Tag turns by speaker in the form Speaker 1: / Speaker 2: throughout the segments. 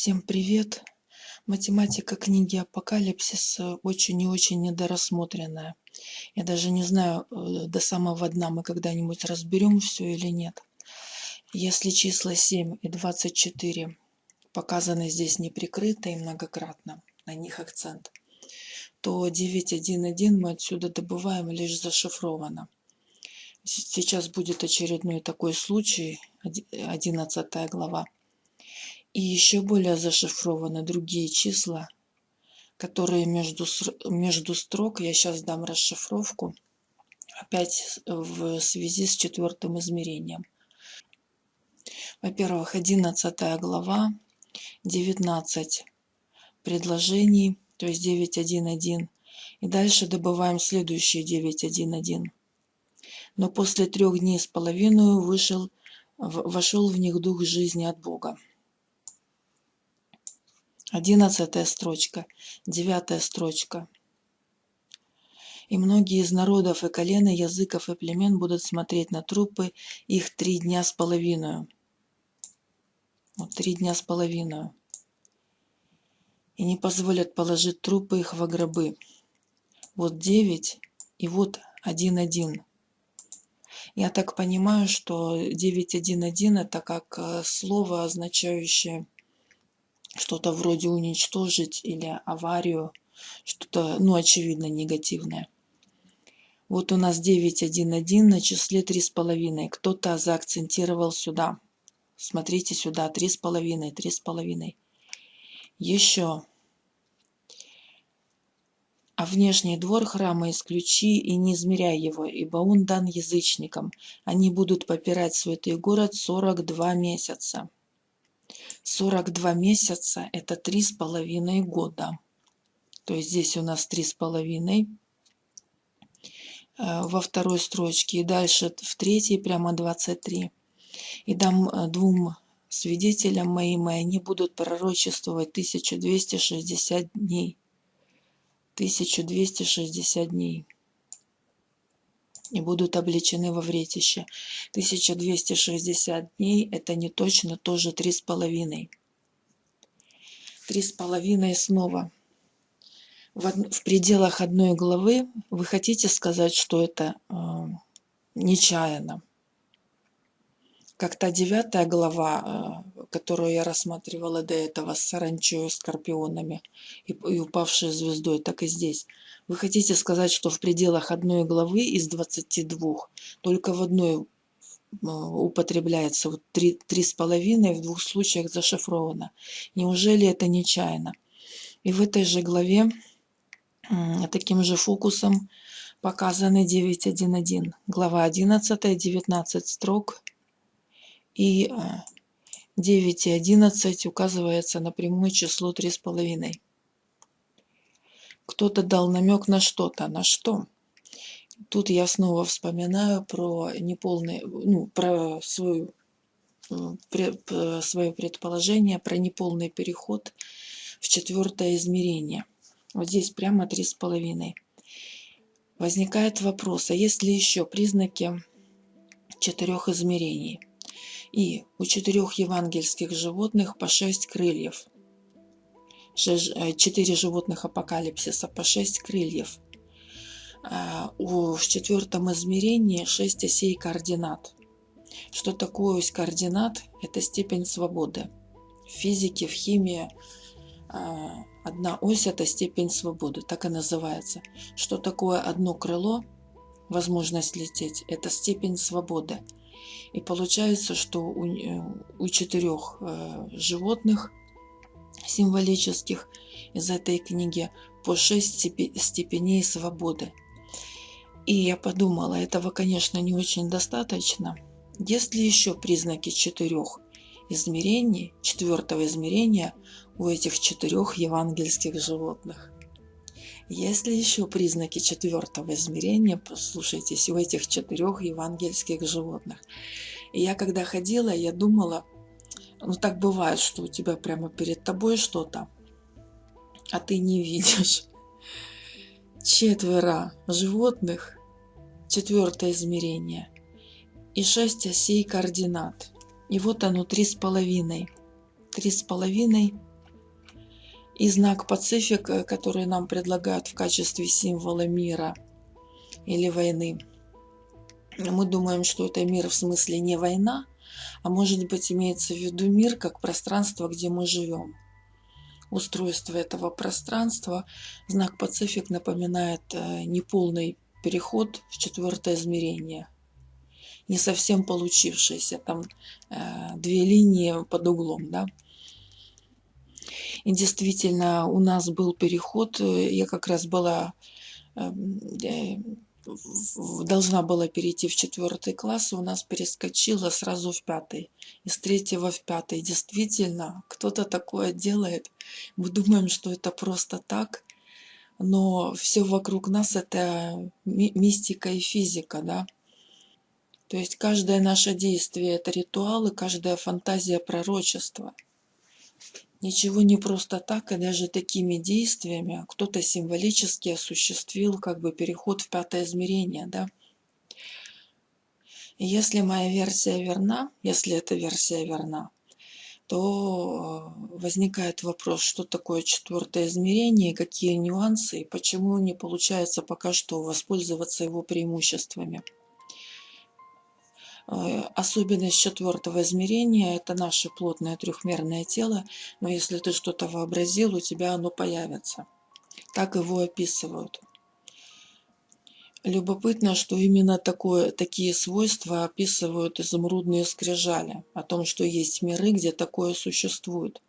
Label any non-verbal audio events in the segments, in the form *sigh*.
Speaker 1: Всем привет! Математика книги Апокалипсис э, очень и очень недорассмотренная. Я даже не знаю, э, до самого дна мы когда-нибудь разберем все или нет. Если числа 7 и 24 показаны здесь неприкрыто и многократно, на них акцент, то 9.1.1 мы отсюда добываем лишь зашифровано. Сейчас будет очередной такой случай, 11 глава и еще более зашифрованы другие числа, которые между, между строк, я сейчас дам расшифровку, опять в связи с четвертым измерением. Во-первых, 11 глава, 19 предложений, то есть 9.1.1. И дальше добываем следующие 9.1.1. Но после трех дней с половиной вышел, вошел в них дух жизни от Бога. Одиннадцатая строчка, девятая строчка. И многие из народов и колен, и языков и племен будут смотреть на трупы их три дня с половиной. Вот три дня с половиной. И не позволят положить трупы их во гробы. Вот девять и вот один-один. Я так понимаю, что девять один-один это как э, слово, означающее что-то вроде уничтожить или аварию, что-то, ну, очевидно, негативное. Вот у нас 9.1.1 на числе 3,5. Кто-то заакцентировал сюда. Смотрите сюда, 3,5, 3,5. Еще. А внешний двор храма исключи и не измеряй его, ибо он дан язычникам. Они будут попирать святый город 42 месяца. 42 месяца – это три с половиной года. То есть здесь у нас три с половиной э, во второй строчке. И дальше в третьей прямо 23. И дам э, двум свидетелям моим, и они будут пророчествовать 1260 дней. 1260 дней и будут обличены во вретище. 1260 дней – это не точно тоже три с половиной. Три с половиной снова. В, пределах одной главы вы хотите сказать, что это э, нечаянно. Как та девятая глава, э, которую я рассматривала до этого с саранчой, скорпионами и, и упавшей звездой, так и здесь – вы хотите сказать, что в пределах одной главы из 22 только в одной употребляется вот три, три с половиной, в двух случаях зашифровано. Неужели это нечаянно? И в этой же главе таким же фокусом показаны 9.1.1. Глава 11, 19 строк. И 9 и 11 указывается на прямое число 3,5 кто-то дал намек на что-то. На что? Тут я снова вспоминаю про неполный, ну, про свою, свое предположение, про неполный переход в четвертое измерение. Вот здесь прямо три с половиной. Возникает вопрос, а есть ли еще признаки четырех измерений? И у четырех евангельских животных по шесть крыльев – Э, четыре животных апокалипсиса по шесть крыльев. А, в четвертом измерении шесть осей координат. Что такое ось координат? Это степень свободы. В физике, в химии а, одна ось – это степень свободы, так и называется. Что такое одно крыло? Возможность лететь – это степень свободы. И получается, что у, э, у четырех э, животных символических из этой книги по шесть степеней свободы. И я подумала, этого, конечно, не очень достаточно. Есть ли еще признаки четырех измерений, четвертого измерения у этих четырех евангельских животных? Есть ли еще признаки четвертого измерения, послушайтесь, у этих четырех евангельских животных? И я когда ходила, я думала, ну так бывает, что у тебя прямо перед тобой что-то, а ты не видишь. Четверо животных, четвертое измерение, и шесть осей координат. И вот оно три с половиной. Три с половиной И знак Пацифик, э, который нам предлагают в качестве символа мира или войны. Мы думаем, что это мир в смысле не война, а может быть имеется в виду мир как пространство, где мы живем. Устройство этого пространства, знак Пацифик напоминает э, неполный переход в четвертое измерение. Не совсем получившийся, там э, две линии под углом, да. И действительно, у нас был переход, э, я как раз была, эм, должна была перейти в четвертый класс, и у нас перескочила сразу в пятый. Из третьего в пятый. Действительно, кто-то такое делает. Мы думаем, что это просто так, но все вокруг нас это мистика и физика, да. То есть каждое наше действие это ритуал, и каждая фантазия пророчество. Ничего не просто так, и даже такими действиями кто-то символически осуществил как бы переход в пятое измерение, да. И если моя версия верна, если эта версия верна, то э, возникает вопрос, что такое четвертое измерение, какие нюансы, и почему не получается пока что воспользоваться его преимуществами. Э, особенность четвертого измерения – это наше плотное трехмерное тело, но если ты что-то вообразил, у тебя оно появится. Так его описывают. Любопытно, что именно такое, такие свойства описывают изумрудные скрижали, о том, что есть миры, где такое существует.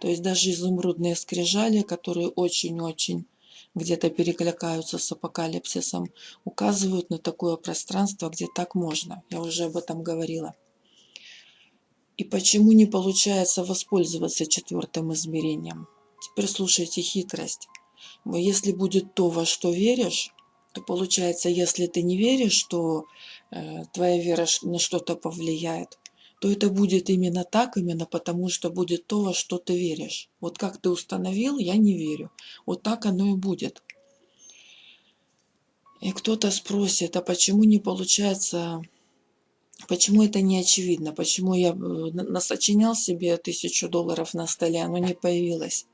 Speaker 1: То есть даже изумрудные скрижали, которые очень-очень где-то перекликаются с апокалипсисом, указывают на такое пространство, где так можно. Я уже об этом говорила. И почему не получается воспользоваться четвертым измерением? Теперь слушайте хитрость. Если будет то, во что веришь, то получается, если ты не веришь, что э, твоя вера на что-то повлияет, то это будет именно так, именно потому что будет то, во что ты веришь. Вот как ты установил, я не верю. Вот так оно и будет. И кто-то спросит, а почему не получается, почему это не очевидно, почему я э, насочинял себе тысячу долларов на столе, оно не появилось.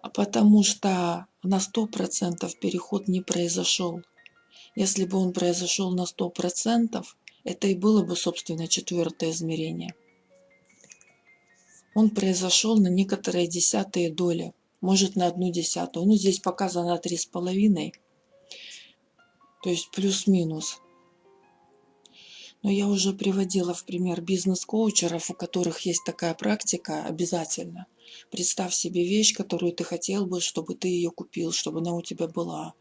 Speaker 1: А потому что на сто процентов переход не произошел. Если бы он произошел на сто процентов, это и было бы, собственно, четвертое измерение. Он произошел на некоторые десятые доли, может на одну десятую. Ну, здесь показано три с половиной, то есть плюс-минус. Но я уже приводила в пример бизнес-коучеров, у которых есть такая практика обязательно. Представь себе вещь, которую ты хотел бы, чтобы ты ее купил, чтобы она у тебя была.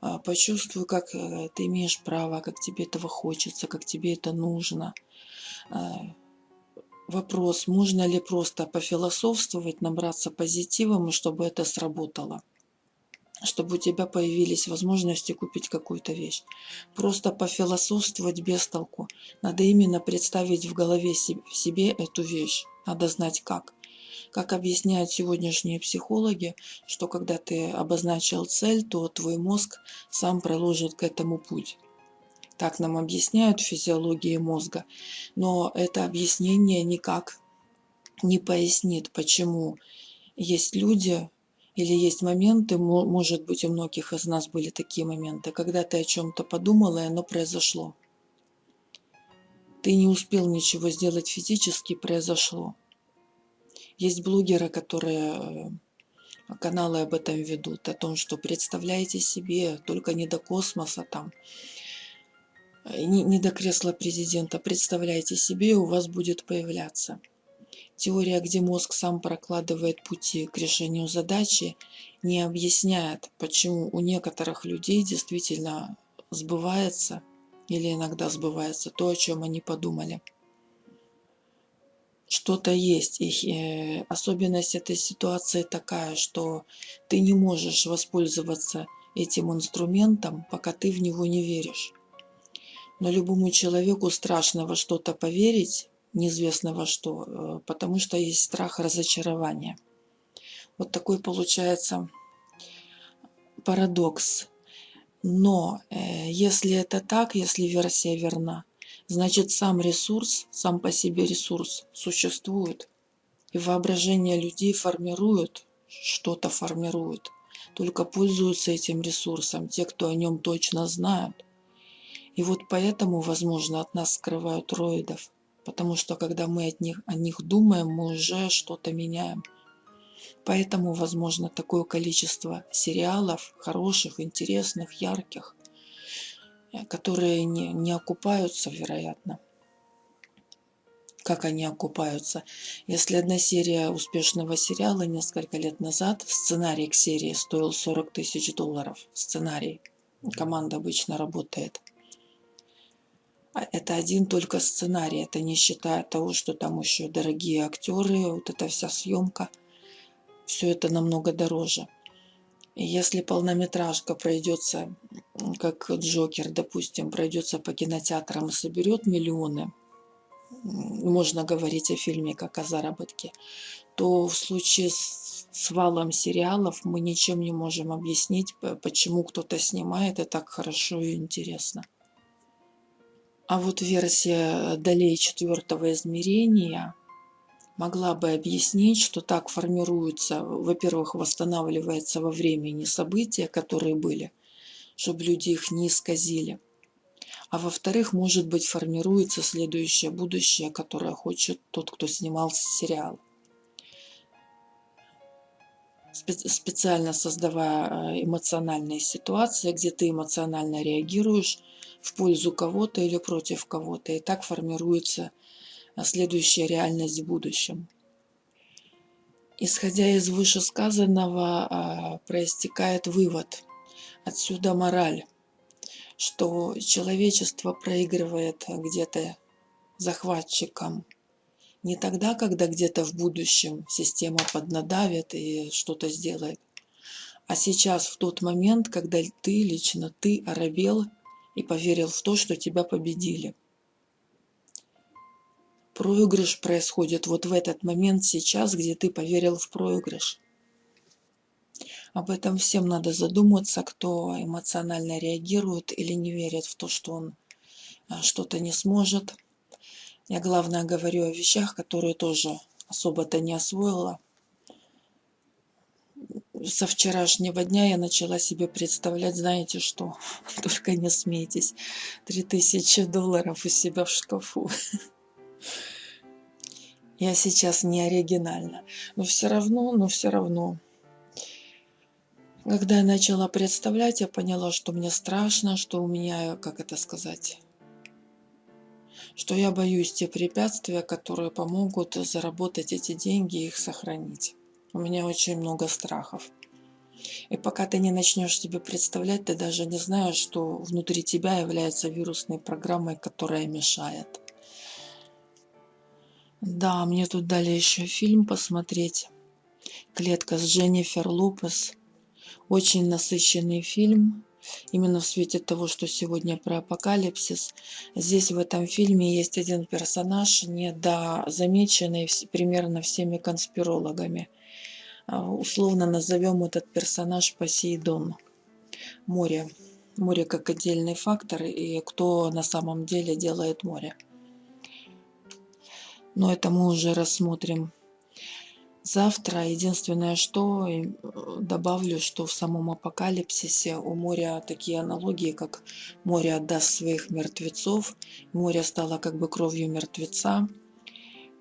Speaker 1: А, почувствуй, как э, ты имеешь право, как тебе этого хочется, как тебе это нужно. А, вопрос, можно ли просто пофилософствовать, набраться позитивом, чтобы это сработало чтобы у тебя появились возможности купить какую-то вещь. Просто пофилософствовать без толку. Надо именно представить в голове себе эту вещь. Надо знать как. Как объясняют сегодняшние психологи, что когда ты обозначил цель, то твой мозг сам проложит к этому путь. Так нам объясняют физиологии мозга. Но это объяснение никак не пояснит, почему есть люди, или есть моменты, может быть, у многих из нас были такие моменты, когда ты о чем-то подумала, и оно произошло. Ты не успел ничего сделать физически, произошло. Есть блогеры, которые э, каналы об этом ведут, о том, что представляете себе, только не до космоса там, э, не, не до кресла президента, представляете себе, у вас будет появляться. Теория, где мозг сам прокладывает пути к решению задачи, не объясняет, почему у некоторых людей действительно сбывается или иногда сбывается то, о чем они подумали. Что-то есть. И э, особенность этой ситуации такая, что ты не можешь воспользоваться этим инструментом, пока ты в него не веришь. Но любому человеку страшно во что-то поверить, неизвестно во что, э, потому что есть страх разочарования. Вот такой получается парадокс. Но э, если это так, если версия верна, значит сам ресурс, сам по себе ресурс существует. И воображение людей формирует что-то формируют. Только пользуются этим ресурсом те, кто о нем точно знают. И вот поэтому, возможно, от нас скрывают роидов. Потому что когда мы от них, о них думаем, мы уже что-то меняем. Поэтому, возможно, такое количество сериалов, хороших, интересных, ярких, которые не, не окупаются, вероятно. Как они окупаются? Если одна серия успешного сериала несколько лет назад, сценарий к серии стоил 40 тысяч долларов. Сценарий. Команда обычно работает. А это один только сценарий, это не считая того, что там еще дорогие актеры, вот эта вся съемка – все это намного дороже. Если полнометражка пройдется, как Джокер, допустим, пройдется по кинотеатрам и соберет миллионы, можно говорить о фильме как о заработке, то в случае с, с валом сериалов мы ничем не можем объяснить, почему кто-то снимает и так хорошо и интересно. А вот версия долей четвертого измерения – могла бы объяснить, что так формируются, во-первых, восстанавливается во времени события, которые были, чтобы люди их не исказили. А во-вторых, может быть, формируется следующее будущее, которое хочет тот, кто снимал сериал. Специально создавая э, эмоциональные ситуации, где ты эмоционально реагируешь в пользу кого-то или против кого-то. И так формируется следующая реальность в будущем. Исходя из вышесказанного, а, проистекает вывод. Отсюда мораль, что человечество проигрывает где-то захватчикам не тогда, когда где-то в будущем система поднадавит и что-то сделает, а сейчас, в тот момент, когда ты, лично ты, оробел и поверил в то, что тебя победили проигрыш происходит вот в этот момент сейчас, где ты поверил в проигрыш. Об этом всем надо задуматься, кто эмоционально реагирует или не верит в то, что он а, что-то не сможет. Я главное говорю о вещах, которые тоже особо-то не освоила. Со вчерашнего дня я начала себе представлять, знаете что, *laughs* только не смейтесь, 3000 долларов у себя в шкафу. *laughs* Я сейчас не оригинальна. Но все равно, но все равно. Когда я начала представлять, я поняла, что мне страшно, что у меня, как это сказать, что я боюсь те препятствия, которые помогут заработать эти деньги и их сохранить. У меня очень много страхов. И пока ты не начнешь себе представлять, ты даже не знаешь, что внутри тебя является вирусной программой, которая мешает. Да, мне тут дали еще фильм посмотреть. Клетка с Дженнифер Лопес. Очень насыщенный фильм. Именно в свете того, что сегодня про апокалипсис. Здесь в этом фильме есть один персонаж, недозамеченный примерно всеми конспирологами. А, условно назовем этот персонаж Посейдон. Море. Море как отдельный фактор и кто на самом деле делает море но это мы уже рассмотрим завтра. Единственное, что э, добавлю, что в самом апокалипсисе у моря такие аналогии, как море отдаст своих мертвецов, море стало как бы кровью мертвеца,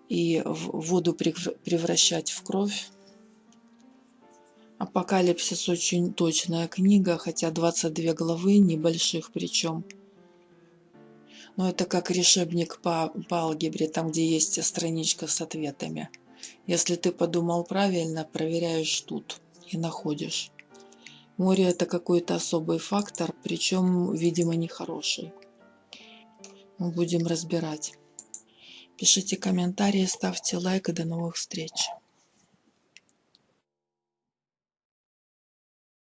Speaker 1: и воду превращать в кровь. Апокалипсис очень точная книга, хотя 22 главы, небольших причем. Но это как решебник по, по алгебре, там, где есть страничка с ответами. Если ты подумал правильно, проверяешь тут и находишь. Море – это какой-то особый фактор, причем, видимо, нехороший. Мы будем разбирать. Пишите комментарии, ставьте лайк и до новых встреч.